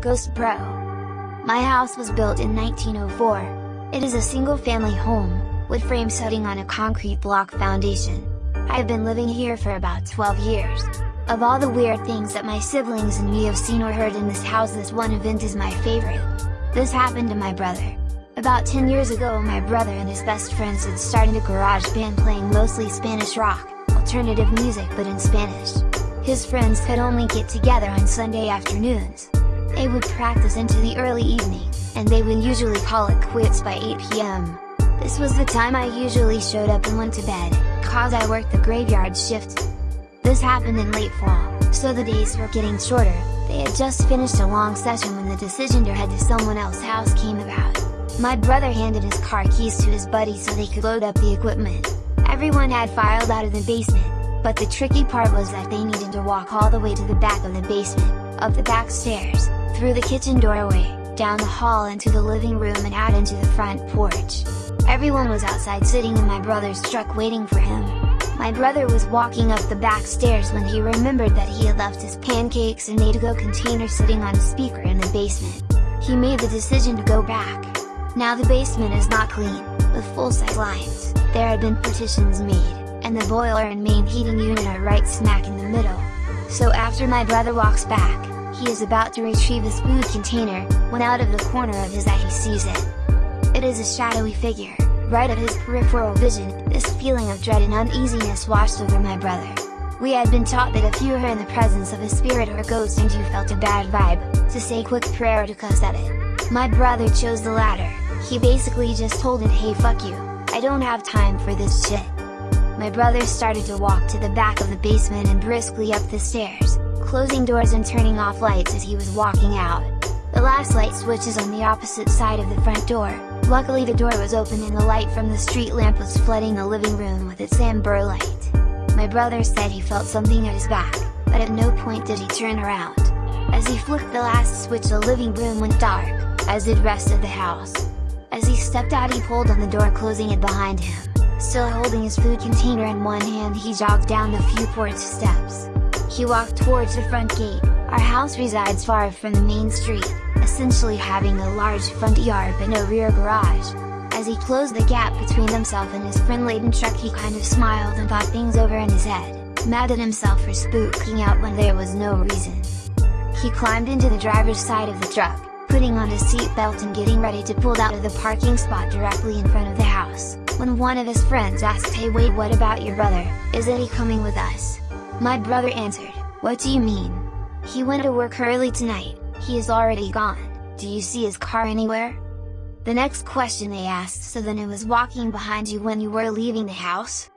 Ghost Bro. My house was built in 1904. It is a single-family home, wood frame setting on a concrete block foundation. I have been living here for about 12 years. Of all the weird things that my siblings and me have seen or heard in this house this one event is my favorite. This happened to my brother. About 10 years ago my brother and his best friends had started a garage band playing mostly Spanish rock, alternative music but in Spanish. His friends could only get together on Sunday afternoons. They would practice into the early evening, and they would usually call it quits by 8 p.m. This was the time I usually showed up and went to bed, cause I worked the graveyard shift. This happened in late fall, so the days were getting shorter, they had just finished a long session when the decision to head to someone else's house came about. My brother handed his car keys to his buddy so they could load up the equipment. Everyone had filed out of the basement, but the tricky part was that they needed to walk all the way to the back of the basement, up the back stairs, through the kitchen doorway, down the hall into the living room and out into the front porch. Everyone was outside sitting in my brother's truck waiting for him. My brother was walking up the back stairs when he remembered that he had left his pancakes and Nato container sitting on a speaker in the basement. He made the decision to go back. Now the basement is not clean, with full-size lines, there had been partitions made, and the boiler and main heating unit are right smack in the middle. So after my brother walks back, he is about to retrieve his food container, when out of the corner of his eye he sees it. It is a shadowy figure, right at his peripheral vision, this feeling of dread and uneasiness washed over my brother. We had been taught that if you were in the presence of a spirit or a ghost and you felt a bad vibe, to say quick prayer to cuss at it. My brother chose the latter, he basically just told it hey fuck you, I don't have time for this shit my brother started to walk to the back of the basement and briskly up the stairs, closing doors and turning off lights as he was walking out. The last light switch is on the opposite side of the front door, luckily the door was open and the light from the street lamp was flooding the living room with its amber light. My brother said he felt something at his back, but at no point did he turn around. As he flicked the last switch the living room went dark, as did rest of the house. As he stepped out he pulled on the door closing it behind him. Still holding his food container in one hand he jogged down the few porch steps. He walked towards the front gate, our house resides far from the main street, essentially having a large front yard but no rear garage. As he closed the gap between himself and his friend-laden truck he kind of smiled and thought things over in his head, mad at himself for spooking out when there was no reason. He climbed into the driver's side of the truck, putting on his seatbelt and getting ready to pull out of the parking spot directly in front of the house, when one of his friends asked hey wait what about your brother, isn't he coming with us? My brother answered, what do you mean? He went to work early tonight, he is already gone, do you see his car anywhere? The next question they asked so then it was walking behind you when you were leaving the house?